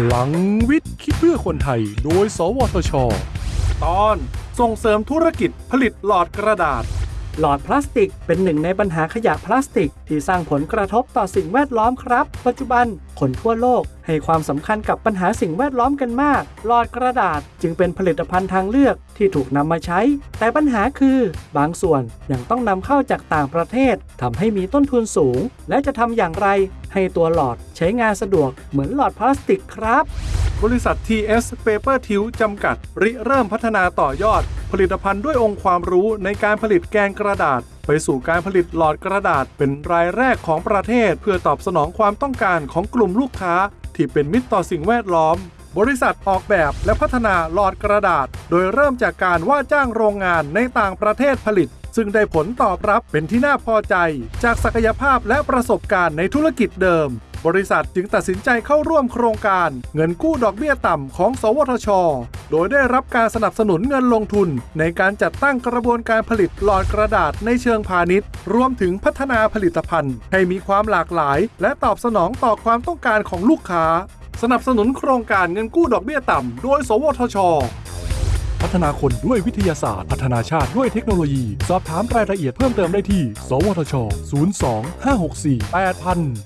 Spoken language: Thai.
พลังวิทย์ คิดเพื่อคนไทย โดย สวทช ตอนส่งเสริมธุรกิจผลิตหลอดกระดาษ หลอดพลาสติกเป็นหนึ่งในปัญหาขยะพลาสติก ที่สร้างผลกระทบต่อสิ่งแวดล้อมครับ ปัจจุบันคนทั่วโลกให้ความสำคัญกับปัญหาสิ่งแวดล้อมกันมาก หลอดกระดาษจึงเป็นผลิตภัณฑ์ทางเลือกที่ถูกนำมาใช้ แต่ปัญหาคือ บางส่วนยังต้องนำเข้าจากต่างประเทศทำให้มีต้นทุนสูง และจะทำอย่างไร ให้ตัวหลอดใช้งานสะดวกเหมือนหลอดพลาสติกครับ บริษัท TS Paper t i l จำกัด ริเริ่มพัฒนาต่อยอด ผลิตภัณฑ์ด้วยองค์ความรู้ในการผลิตแกนกระดาษ ไปสู่การผลิตหลอดกระดาษเป็นรายแรกของประเทศ เพื่อตอบสนองความต้องการของกลุ่มลูกค้า ที่เป็นมิตรต่อสิ่งแวดล้อม บริษัทออกแบบและพัฒนาหลอดกระดาษ โดยเริ่มจากการว่าจ้างโรงงานในต่างประเทศผลิต ซึ่งได้ผลตอบรับเป็นที่น่าพอใจ จากศักยภาพและประสบการณ์ในธุรกิจเดิม บริษัทจึงตัดสินใจเข้าร่วมโครงการเงินกู้ดอกเบี้ยต่ำของ สวทช โดยได้รับการสนับสนุนเงินลงทุน ในการจัดตั้งกระบวนการผลิตหลอดกระดาษในเชิงพาณิชย์ รวมถึงพัฒนาผลิตภัณฑ์ ให้มีความหลากหลาย และตอบสนองต่อความต้องการของลูกค้า สนับสนุนโครงการเงินกู้ดอกเบี้ยต่ำ โดย สวทชพัฒนาคนด้วยวิทยาศาสตร์ พัฒนาชาติด้วยเทคโนโลยี สอบถามรายละเอียดเพิ่มเติมได้ที่ สวทช 02 564 8000